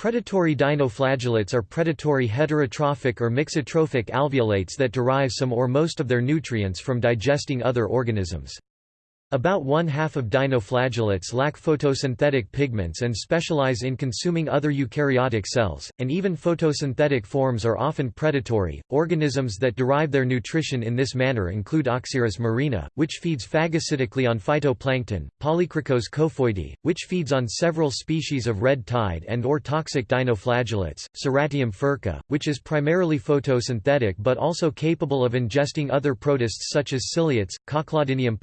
Predatory dinoflagellates are predatory heterotrophic or mixotrophic alveolates that derive some or most of their nutrients from digesting other organisms. About one-half of dinoflagellates lack photosynthetic pigments and specialize in consuming other eukaryotic cells, and even photosynthetic forms are often predatory. Organisms that derive their nutrition in this manner include Oxyrrhis marina, which feeds phagocytically on phytoplankton, Polykrikos kofoidii, which feeds on several species of red tide and or toxic dinoflagellates, Ceratium furca, which is primarily photosynthetic but also capable of ingesting other protists such as ciliates, Cochlodinium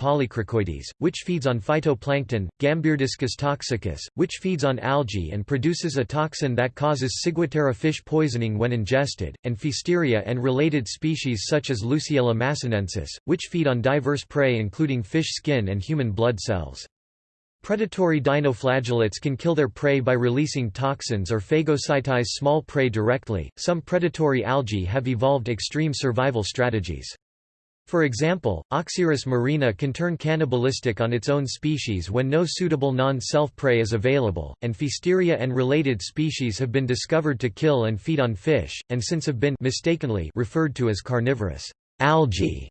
which feeds on phytoplankton, Gambierdiscus toxicus, which feeds on algae and produces a toxin that causes ciguatera fish poisoning when ingested, and Pfiesteria and related species such as Luciella masanensis, which feed on diverse prey including fish skin and human blood cells. Predatory dinoflagellates can kill their prey by releasing toxins or phagocytize small prey directly. Some predatory algae have evolved extreme survival strategies. For example, Oxyrrhis marina can turn cannibalistic on its own species when no suitable non-self prey is available, and Pfiesteria and related species have been discovered to kill and feed on fish, and since have been mistakenly referred to as carnivorous algae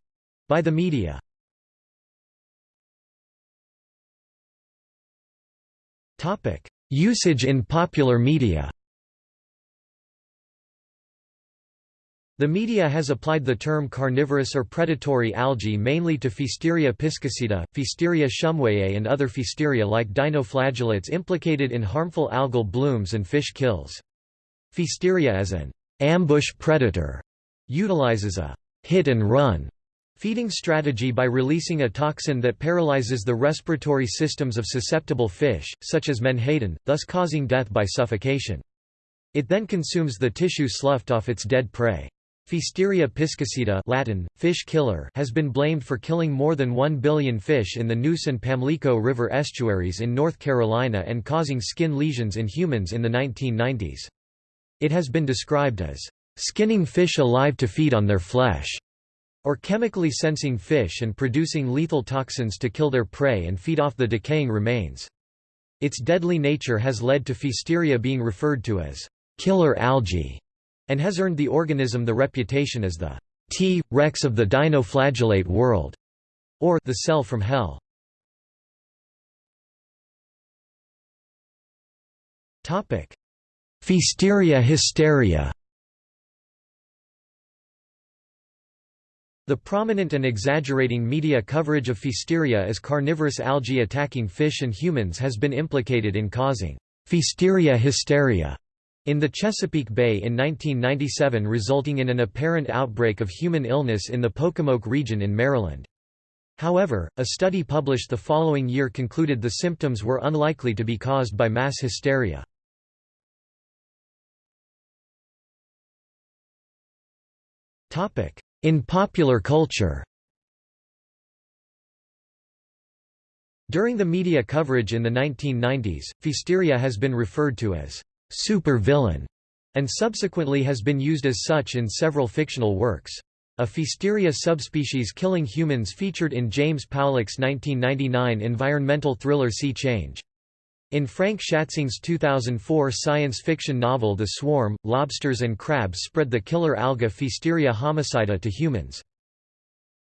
by the media. Usage in popular media The media has applied the term carnivorous or predatory algae mainly to Pfiesteria piscicida, Pfiesteria shumwayae and other Pfiesteria-like dinoflagellates implicated in harmful algal blooms and fish kills. Pfiesteria as an ambush predator utilizes a hit-and-run feeding strategy by releasing a toxin that paralyzes the respiratory systems of susceptible fish, such as menhaden, thus causing death by suffocation. It then consumes the tissue sloughed off its dead prey. Pfiesteria piscicida Latin, fish killer has been blamed for killing more than 1 billion fish in the Neuse and Pamlico River estuaries in North Carolina and causing skin lesions in humans in the 1990s. It has been described as, "...skinning fish alive to feed on their flesh", or chemically sensing fish and producing lethal toxins to kill their prey and feed off the decaying remains. Its deadly nature has led to Pfiesteria being referred to as, "...killer algae", and has earned the organism the reputation as the T. rex of the dinoflagellate world, or the cell from hell. Pfiesteria hysteria The prominent and exaggerating media coverage of Pfiesteria as carnivorous algae attacking fish and humans has been implicated in causing Pfiesteria hysteria in the Chesapeake Bay in 1997 resulting in an apparent outbreak of human illness in the Pocomoke region in Maryland. However, a study published the following year concluded the symptoms were unlikely to be caused by mass hysteria. In popular culture During the media coverage in the 1990s, Pfiesteria has been referred to as supervillain, and subsequently has been used as such in several fictional works. A Pfiesteria subspecies killing humans featured in James Powlick's 1999 environmental thriller Sea Change. In Frank Schatzing's 2004 science fiction novel The Swarm, lobsters and crabs spread the killer alga Pfiesteria homicida to humans.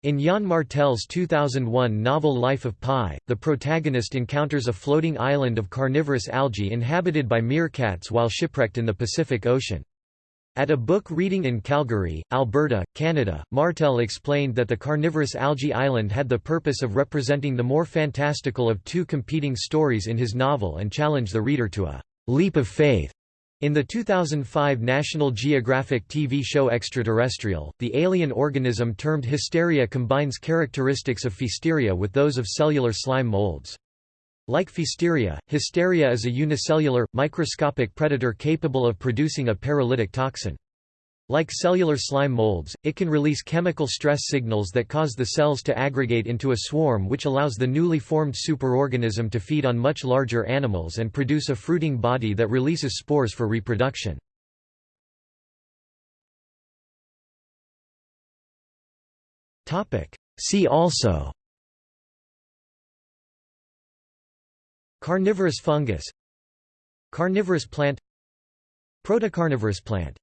In Yann Martel's 2001 novel Life of Pi, the protagonist encounters a floating island of carnivorous algae inhabited by meerkats while shipwrecked in the Pacific Ocean. At a book reading in Calgary, Alberta, Canada, Martel explained that the carnivorous algae island had the purpose of representing the more fantastical of two competing stories in his novel and challenged the reader to a leap of faith in the 2005 National Geographic TV show Extraterrestrial, the alien organism termed Hysteria combines characteristics of Pfiesteria with those of cellular slime molds. Like Pfiesteria, Hysteria is a unicellular, microscopic predator capable of producing a paralytic toxin. Like cellular slime molds, it can release chemical stress signals that cause the cells to aggregate into a swarm which allows the newly formed superorganism to feed on much larger animals and produce a fruiting body that releases spores for reproduction. See also Carnivorous fungus Carnivorous plant Protocarnivorous plant